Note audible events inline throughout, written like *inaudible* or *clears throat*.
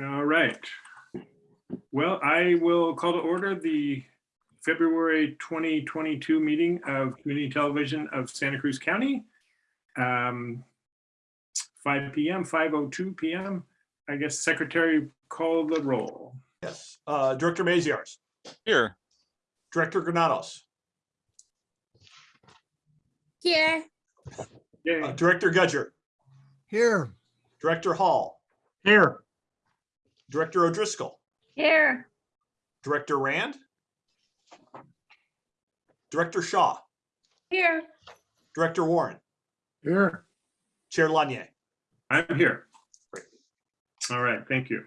All right. Well, I will call to order the February 2022 meeting of Community Television of Santa Cruz County. Um, 5 PM, 5:02 PM. I guess Secretary call the roll. Yes, uh, Director Maziarz, Here, Director Granados, Here. uh, Director Gudger, Here. Director Hall, Here. Director O'Driscoll, Here. Director Rand, Director Shaw, Here. Director Warren, Here. Chair Lanier. I'm here. Great. All right, thank you.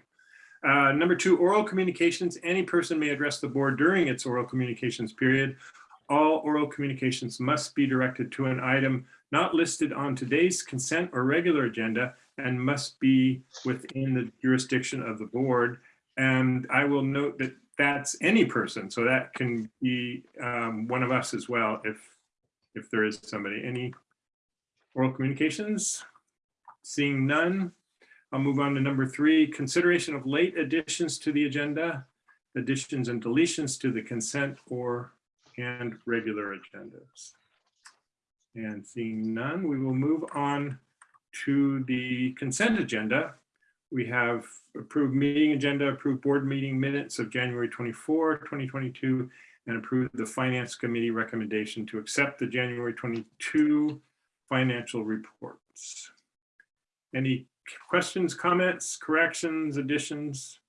Uh, Number two, oral communications. Any person may address the board during its oral communications period. All oral communications must be directed to an item not listed on today's consent or regular agenda and must be within the jurisdiction of the board. And I will note that that's any person, so that can be um, one of us as well if, if there is somebody. Any oral communications? Seeing none, I'll move on to number three, consideration of late additions to the agenda, additions and deletions to the consent or and regular agendas. And seeing none, we will move on to the consent agenda. We have approved meeting agenda, approved board meeting minutes of January 24, 2022, and approved the finance committee recommendation to accept the January 22 financial reports. Any questions, comments, corrections, additions?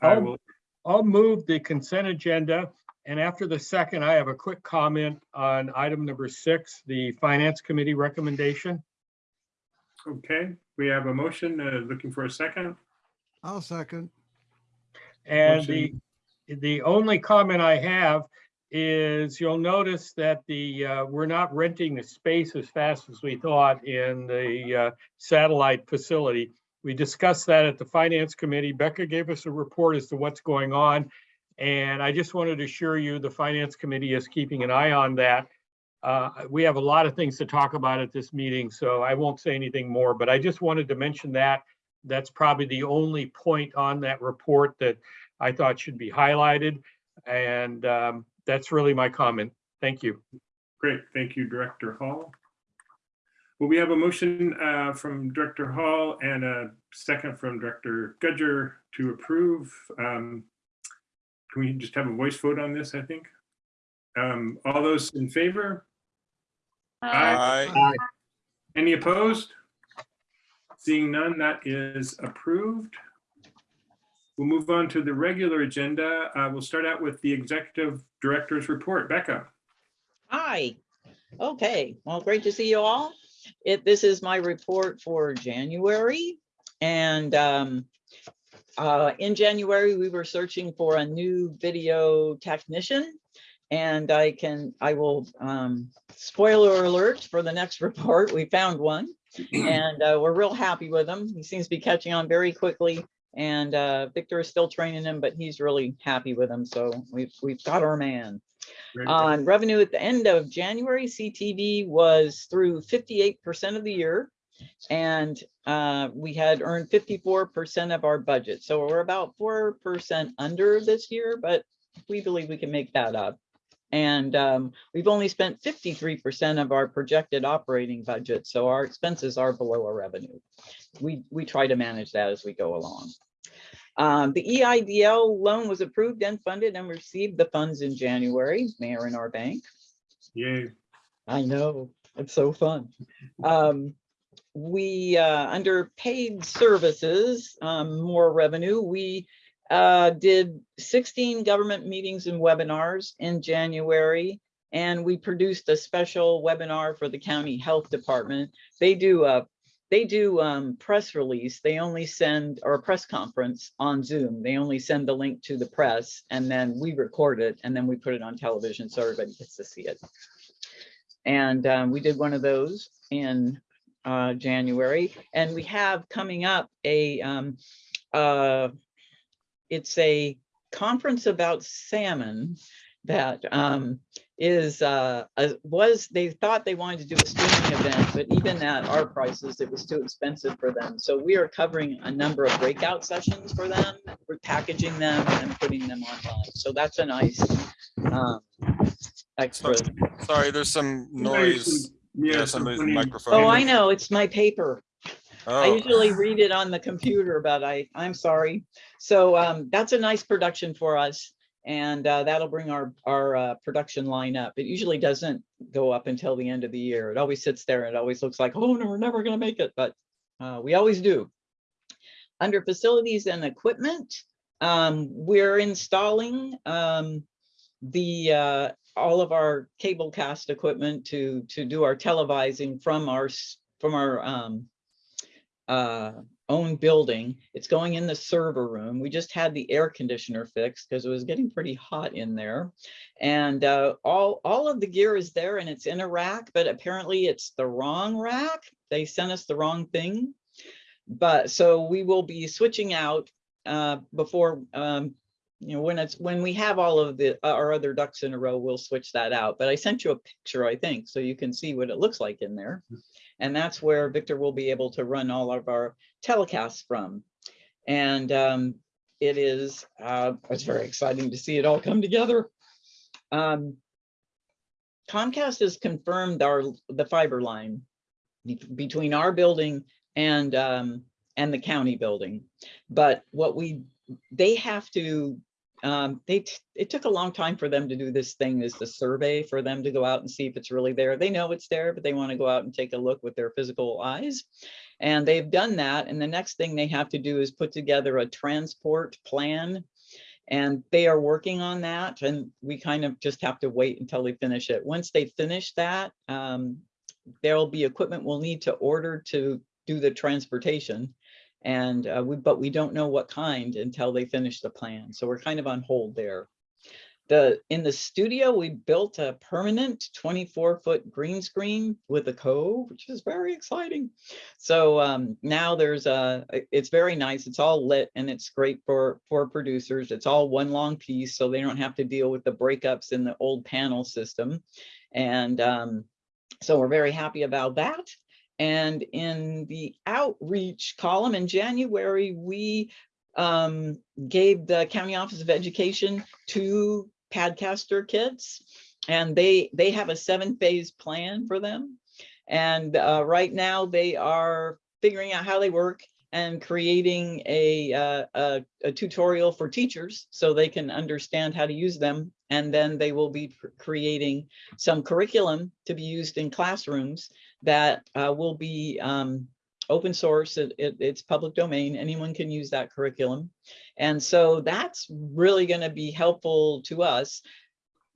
I I'll- will, I'll move the consent agenda. And after the second, I have a quick comment on item number six, the Finance Committee recommendation. Okay, we have a motion, uh, looking for a second. I'll second. And the, the only comment I have is you'll notice that the, uh, we're not renting the space as fast as we thought in the uh, satellite facility. We discussed that at the Finance Committee. Becca gave us a report as to what's going on. And I just wanted to assure you, the Finance Committee is keeping an eye on that. Uh, We have a lot of things to talk about at this meeting, so I won't say anything more, but I just wanted to mention that. That's probably the only point on that report that I thought should be highlighted. And um, that's really my comment. Thank you. Great, thank you, Director Hall. Well, we have a motion uh, from Director Hall and a second from Director Gudger to approve. Um, Can we just have a voice vote on this, I think? Um, All those in favor? Aye. I, Any opposed? Seeing none, that is approved. We'll move on to the regular agenda. Uh, We'll start out with the Executive Director's report. Becca? Hi. Okay, well, great to see you all. It, this is my report for January. And um, uh, in January, we were searching for a new video technician. And I can, I will, um, spoiler alert for the next *laughs* report, we found one. *clears throat* And uh, we're real happy with him. He seems to be catching on very quickly. And uh, Victor is still training him, but he's really happy with him. So we've, we've got our man. On revenue at the end of January, CTV was through fifty-eight percent of the year. And uh, we had earned fifty-four percent of our budget. So we're about four percent under this year, but we believe we can make that up. And um, we've only spent fifty-three percent of our projected operating budget. So our expenses are below our revenue. We, we try to manage that as we go along. Um, the EIDL loan was approved and funded and received the funds in January, Mayor in our bank. Yay. I know, it's so fun. Um, we, uh, under paid services, um, more revenue, we, uh, did sixteen government meetings and webinars in January. And we produced a special webinar for the county health department. They do a they do um, press release. They only send, or a press conference on Zoom. They only send the link to the press and then we record it and then we put it on television so everybody gets to see it. And um, we did one of those in uh, January and we have coming up a, um, uh, it's a conference about salmon that um, is, uh, uh, was, they thought they wanted to do a streaming event, but even at our prices, it was too expensive for them. So we are covering a number of breakout sessions for them. We're packaging them and putting them online. So that's a nice, um, extra. Sorry, there's some Somebody's- noise. Yeah, Yeah, somebody's somebody- microphone. Oh, I know, it's my paper. I Oh, usually read it on the computer, but I, I'm sorry. So um, that's a nice production for us. And uh, that'll bring our, our uh, production line up. It usually doesn't go up until the end of the year. It always sits there and it always looks like, oh, no, we're never gonna make it, but uh, we always do. Under facilities and equipment, um, we're installing um, the, uh, all of our cable cast equipment to, to do our televising from our, from our um, uh, own building. It's going in the server room. We just had the air conditioner fixed because it was getting pretty hot in there. And uh, all, all of the gear is there and it's in a rack, but apparently it's the wrong rack. They sent us the wrong thing. But so we will be switching out uh, before, um, you know, when it's, when we have all of the, uh, our other ducks in a row, we'll switch that out. But I sent you a picture, I think, so you can see what it looks like in there. And that's where Victor will be able to run all of our telecasts from. And um, it is, uh, it's very exciting to see it all come together. Um, Comcast has confirmed our, the fiber line between our building and, um, and the county building. But what we, they have to, um, they, it took a long time for them to do this thing, is the survey for them to go out and see if it's really there. They know it's there, but they want to go out and take a look with their physical eyes. And they've done that. And the next thing they have to do is put together a transport plan. And they are working on that and we kind of just have to wait until they finish it. Once they finish that, um, there'll be equipment we'll need to order to do the transportation. And uh, we, but we don't know what kind until they finish the plan. So we're kind of on hold there. The, in the studio, we built a permanent twenty-four foot green screen with a cove, which is very exciting. So um, now there's a, it's very nice. It's all lit and it's great for, for producers. It's all one long piece, so they don't have to deal with the breakups in the old panel system. And um, so we're very happy about that. And in the outreach column in January, we um, gave the County Office of Education two Padcaster kits. And they, they have a seven phase plan for them. And uh, right now they are figuring out how they work and creating a, uh, a, a tutorial for teachers so they can understand how to use them. And then they will be creating some curriculum to be used in classrooms that uh, will be um, open source. It, it- it's public domain. Anyone can use that curriculum. And so that's really going to be helpful to us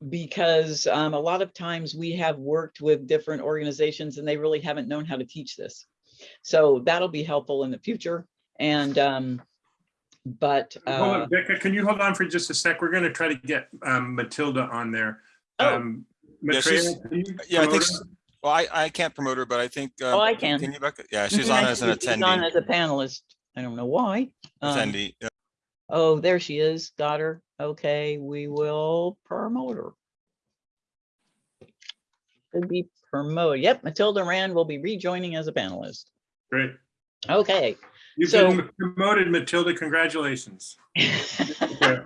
because um, a lot of times we have worked with different organizations and they really haven't known how to teach this. So that'll be helpful in the future. And um, but Hold uh, on, Becca, can you hold on for just a sec? We're going to try to get um, Matilda on there. Oh. Um, Yeah, she's- can you yeah, I think, s- her? Well, I, I can't promote her, but I think. uh, Oh, I can. Can you, Becca? Yeah, she's *laughs* on as an see she's On as a panelist. I don't know why. Um, attendee. yeah. Oh, there she is. Got her. Okay, we will promote her. Could be promoted. Yep, Matilda Rand will be rejoining as a panelist. Great. Okay. You've So- been promoted, Matilda. Congratulations. Yeah,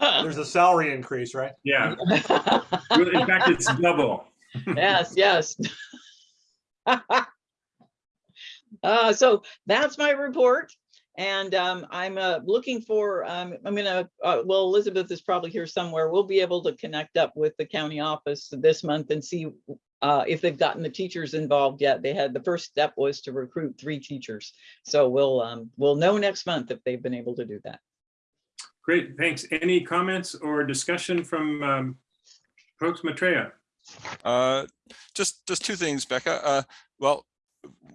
*laughs* There's a salary increase, right? Yeah. in fact, it's double. Yes, yes. *laughs* Uh, so that's my report. And um, I'm uh, looking for, um, I'm gonna, uh, well, Elizabeth is probably here somewhere. We'll be able to connect up with the county office this month and see uh, if they've gotten the teachers involved yet. They had, the first step was to recruit three teachers. So we'll, um, we'll know next month if they've been able to do that. Great, thanks. Any comments or discussion from um, folks, Maitreya? Uh, just, just two things, Becca. Uh, well,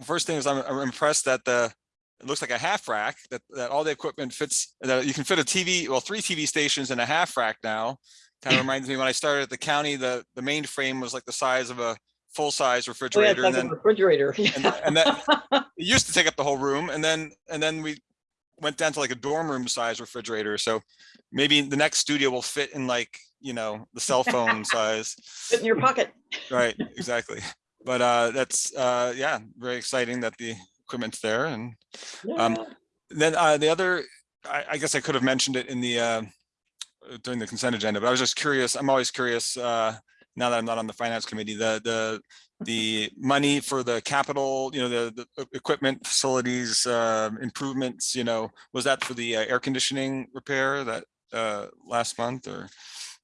first thing is I'm, I'm impressed that the, it looks like a half rack, that, that all the equipment fits, that you can fit a TV, well, three TV stations in a half rack now. Kind of reminds me when I started at the county, the, the main frame was like the size of a full-size Oh, yeah, it's refrigerator. And then refrigerator. *laughs* and, and that it used to take up the whole room and then and then we went down to like a dorm room size refrigerator. So maybe the next studio will fit in like, you know, the cell *laughs* phone size. Fit in your pocket. Right, *laughs* exactly. But uh, that's, uh, yeah, very exciting that the equipment's there. And Um, Yeah. then uh, the other, I, I guess I could have mentioned it in the, uh, uh, during the consent agenda, but I was just curious, I'm always curious, uh, now that I'm not on the finance committee, the, the, the money for the capital, you know, the, the equipment, facilities, uh, improvements, you know, was that for the uh, air conditioning repair that, uh, last month or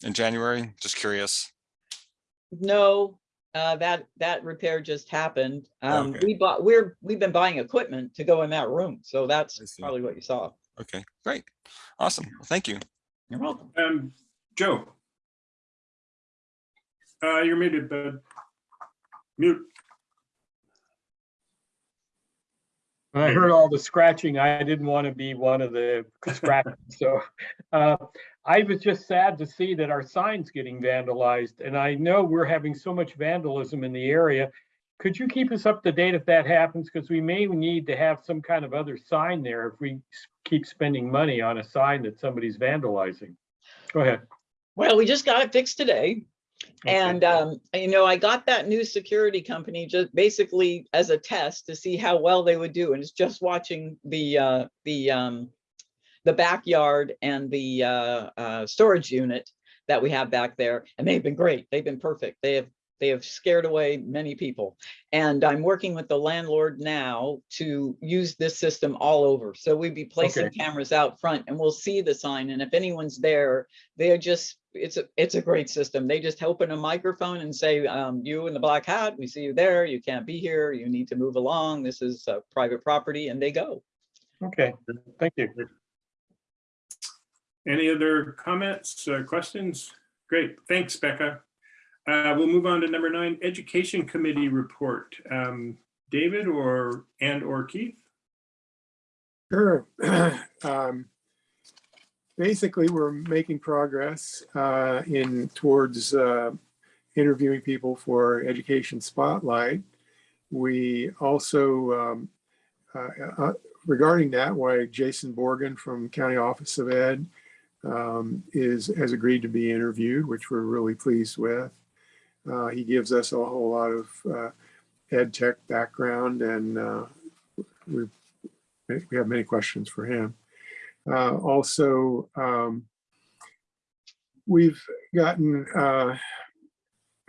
in January? Just curious. No, uh, that, that repair just happened. Um, Okay. we bought, we're, we've been buying equipment to go in that room. So that's probably what you saw. Okay, great. Awesome. Well, Thank you. You're welcome. Um, Joe. Uh, you're muted, bud. Mute. When I heard all the scratching, I didn't want to be one of the scratchers, so. *laughs* uh, I was just sad to see that our sign's getting vandalized, and I know we're having so much vandalism in the area. Could you keep us up to date if that happens? Because we may need to have some kind of other sign there if we keep spending money on a sign that somebody's vandalizing. Go ahead. Well, we just got it fixed today. Okay. And, um, you know, I got that new security company just basically as a test to see how well they would do. And it's just watching the, uh, the, um, the backyard and the, uh, uh, storage unit that we have back there. And they've been great. They've been perfect. They have, they have scared away many people. And I'm working with the landlord now to use this system all over. So we'd be placing Okay. cameras out front and we'll see the sign. And if anyone's there, they're just, it's a, it's a great system. They just open a microphone and say, um, you in the black hat, we see you there, you can't be here, you need to move along, this is uh, private property, and they go. Okay, thank you. Any other comments, uh, questions? Great, thanks, Becca. Uh, We'll move on to number nine, Education Committee Report. Um, David or, and or Keith? Sure. *clears throat* Um, Basically, we're making progress uh, in towards uh, interviewing people for Education Spotlight. We also, um, uh, uh, regarding that, why Jason Borgen from County Office of Ed um, is, has agreed to be interviewed, which we're really pleased with. Uh, He gives us a whole lot of uh, ed tech background and we we have many questions for him. Uh, Also, um, we've gotten uh,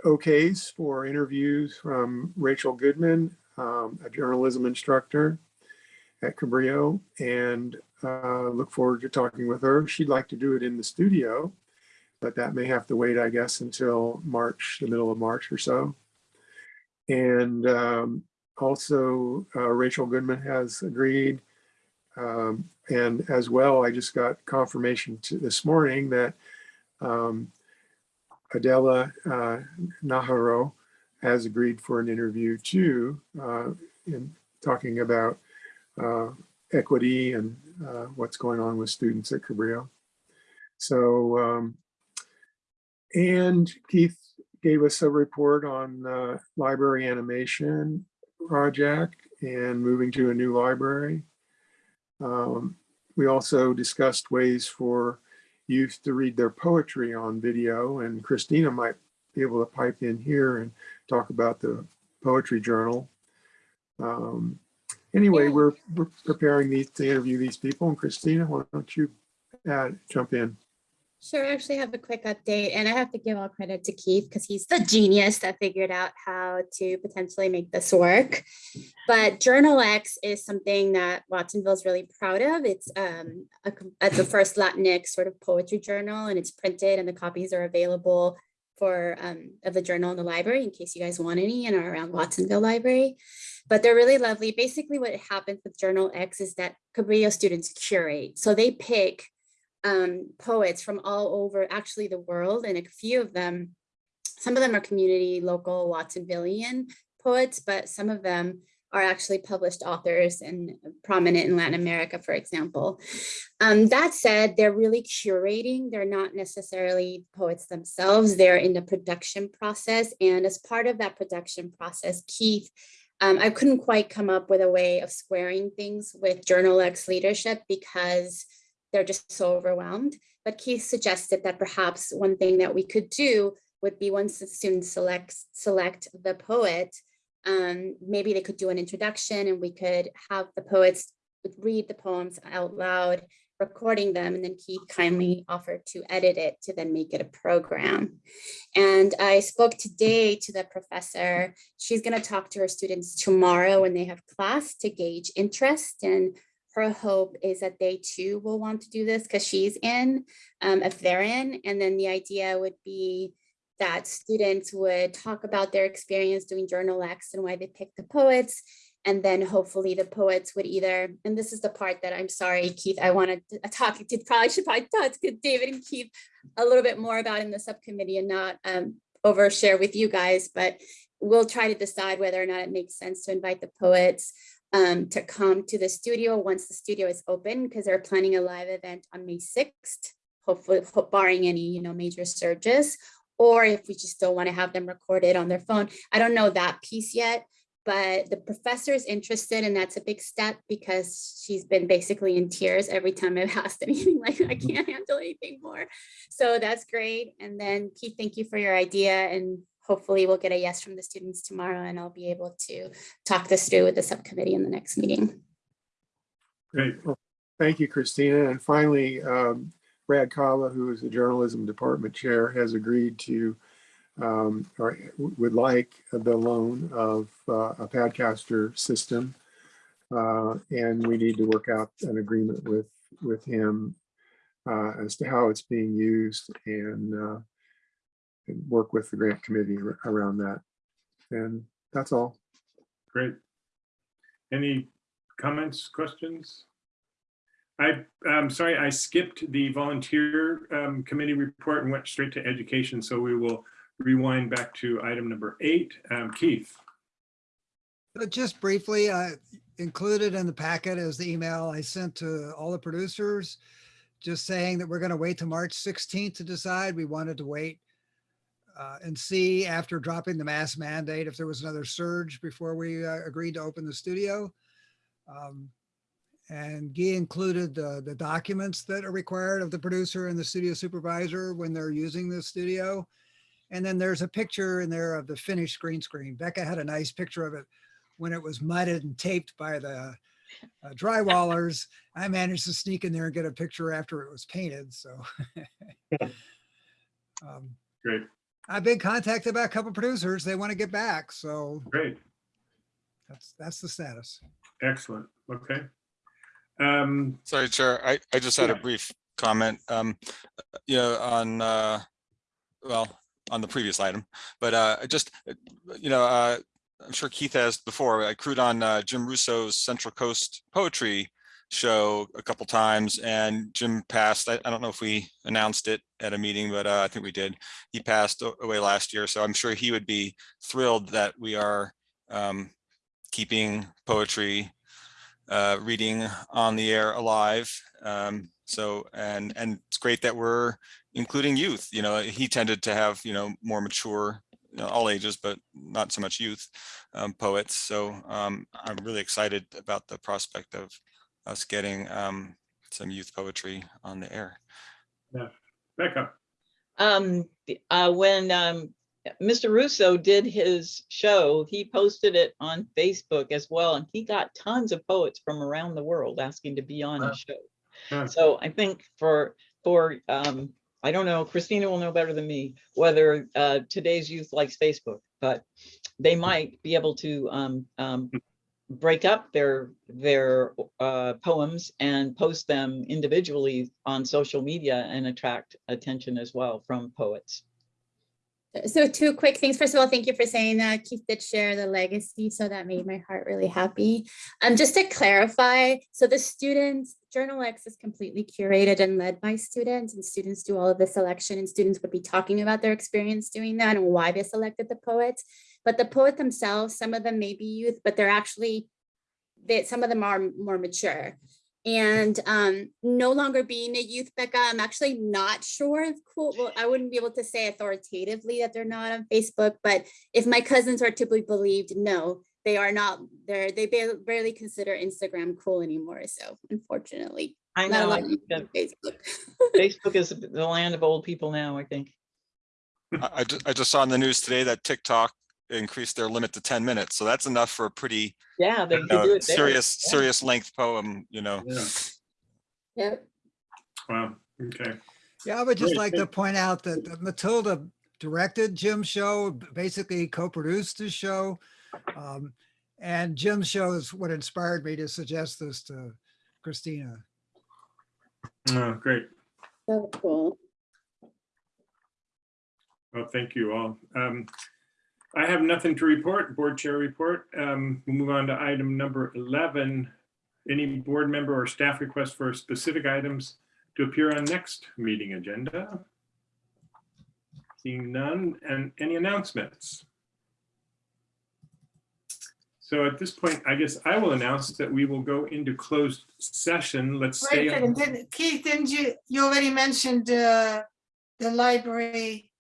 okays for interviews from Rachel Goodman, um, a journalism instructor at Cabrillo, and uh, look forward to talking with her. She'd like to do it in the studio, but that may have to wait, I guess, until March, the middle of March or so. And um, also, uh, Rachel Goodman has agreed um, and as well, I just got confirmation this morning that um, Adela uh, Najarro has agreed for an interview too, uh, in talking about uh, equity and uh, what's going on with students at Cabrillo. So, um, and Keith gave us a report on uh, library animation project and moving to a new library. Um, we also discussed ways for youth to read their poetry on video, and Christina might be able to pipe in here and talk about the poetry journal. Um, anyway, we're, we're preparing these to interview these people, and Christina, why don't you add, jump in? Sure, I actually have a quick update and I have to give all credit to Keith because he's the genius that figured out how to potentially make this work. But Journal X is something that Watsonville is really proud of. It's um a uh, the first Latinx sort of poetry journal and it's printed and the copies are available for um of the journal in the library in case you guys want any and are around Watsonville Library. But they're really lovely. Basically what happens with Journal X is that Cabrillo students curate. So they pick um, poets from all over actually the world and a few of them, some of them are community, local Watsonvillian poets, but some of them are actually published authors and prominent in Latin America, for example. Um, that said, they're really curating. They're not necessarily poets themselves. They're in the production process. And as part of that production process, Keith Um, I couldn't quite come up with a way of squaring things with Journal X leadership because they're just so overwhelmed. But Keith suggested that perhaps one thing that we could do would be once the students select, select the poet, um, maybe they could do an introduction and we could have the poets read the poems out loud, recording them, and then Keith kindly offered to edit it to then make it a program. And I spoke today to the professor. She's going to talk to her students tomorrow when they have class to gauge interest. And her hope is that they too will want to do this because she's in, um, if they're in. And then the idea would be that students would talk about their experience doing Journal X and why they picked the poets. And then hopefully the poets would either, and this is the part that I'm sorry, Keith, I wanted to talk to, probably *laughs* should probably talk to David and Keith a little bit more about in the subcommittee and not um, overshare with you guys, but we'll try to decide whether or not it makes sense to invite the poets um, to come to the studio once the studio is open, because they're planning a live event on May 6th, hopefully barring any, you know, major surges, or if we just don't want to have them recorded on their phone. I don't know that piece yet, but the professor is interested and that's a big step because she's been basically in tears every time I've *laughs* asked anything like I can't handle anything more. So that's great. And then Keith, thank you for your idea and hopefully we'll get a yes from the students tomorrow and I'll be able to talk this through with the subcommittee in the next meeting. Great. Thank you, Christina. And finally, um, Brad Kava, who is the journalism department chair, has agreed to um, or would like the loan of uh, a Padcaster system. Uh, and we need to work out an agreement with with him uh, as to how it's being used and, uh, and work with the grant committee around that. And that's all. Great. Any comments, questions? I, I'm sorry, I skipped the volunteer um, committee report and went straight to education, so we will rewind back to item number eight. Um, Keith, But just briefly, I included in the packet is the email I sent to all the producers, just saying that we're going to wait to March 16th to decide. We wanted to wait uh, and see after dropping the mask mandate if there was another surge before we uh, agreed to open the studio. Um, and Guy included the, the documents that are required of the producer and the studio supervisor when they're using the studio. And then there's a picture in there of the finished green screen. Becca had a nice picture of it when it was mudded and taped by the uh, drywallers. I managed to sneak in there and get a picture after it was painted. So *laughs* um, great, I've been contacted by a couple producers. They want to get back. So great, that's that's the status. excellent, okay. Um, Sorry, Chair, I, I just had a brief comment, um, you know, on, uh, well, on the previous item, but, uh, just, you know, uh, I'm sure Keith has before, I crewed on, uh, Jim Russo's Central Coast Poetry Show a couple times and Jim passed, I, I don't know if we announced it at a meeting, but, uh, I think we did. He passed away last year, so I'm sure he would be thrilled that we are, um, keeping poetry uh, reading on the air alive. Um, so, and, and it's great that we're including youth, you know, he tended to have, you know, more mature, you know, all ages, but not so much youth um, poets. So um, I'm really excited about the prospect of us getting um, some youth poetry on the air. Yeah, Becca, Um, uh, when, um, Mr. Russo did his show, he posted it on Facebook as well, and he got tons of poets from around the world asking to be on Wow. his show. Yeah. So I think for, for, um, I don't know, Christina will know better than me, whether, uh, today's youth likes Facebook, but they might be able to, um, um, break up their, their, uh, poems and post them individually on social media and attract attention as well from poets. So two quick things. First of all, thank you for saying that. Keith did share the legacy, so that made my heart really happy. Um, just to clarify, so the students, Journal X is completely curated and led by students and students do all of the selection and students would be talking about their experience doing that and why they selected the poets. But the poet themselves, some of them may be youth, but they're actually, that some of them are more mature. And um, no longer being a youth Becca, I'm actually not sure if cool. Well, I wouldn't be able to say authoritatively that they're not on Facebook, but if my cousins are to be believed, no, they are not, they're, they barely consider Instagram cool anymore. So unfortunately, I not a know, lot I of think people that on Facebook. *laughs* Facebook is the land of old people now, I think. I, I I just saw in the news today that TikTok increased their limit to ten minutes, so that's enough for a pretty Yeah, they you know, do it serious, Yeah. serious length poem, you know. Yeah. Yep. Wow, okay. Yeah, I would just Great, like to point out that that Matilda directed Jim's show, basically co-produced his show. Um, And Jim's show is what inspired me to suggest this to Christina. Oh, great. So cool. Well, thank you all. Um, I have nothing to report, board chair report. Um, We'll move on to item number 11. Any board member or staff requests for specific items to appear on next meeting agenda? Seeing none, and any announcements? So at this point, I guess I will announce that we will go into closed session. Let's stay. on- didn't- Keith, didn't you, you already mentioned uh, the library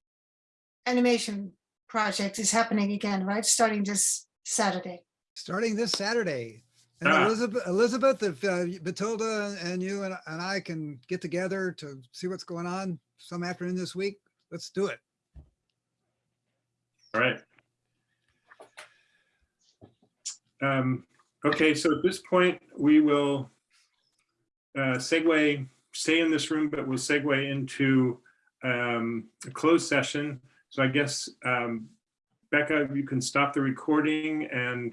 animation project is happening again, right? Starting this Saturday. Starting this Saturday. And Ah. Elizabeth, Elizabeth, if uh, Matilda and you and and I can get together to see what's going on some afternoon this week, let's do it. All right. Um, Okay, so at this point, we will uh, segue, stay in this room, but we'll segue into um, a closed session. So I guess, um, Becca, you can stop the recording and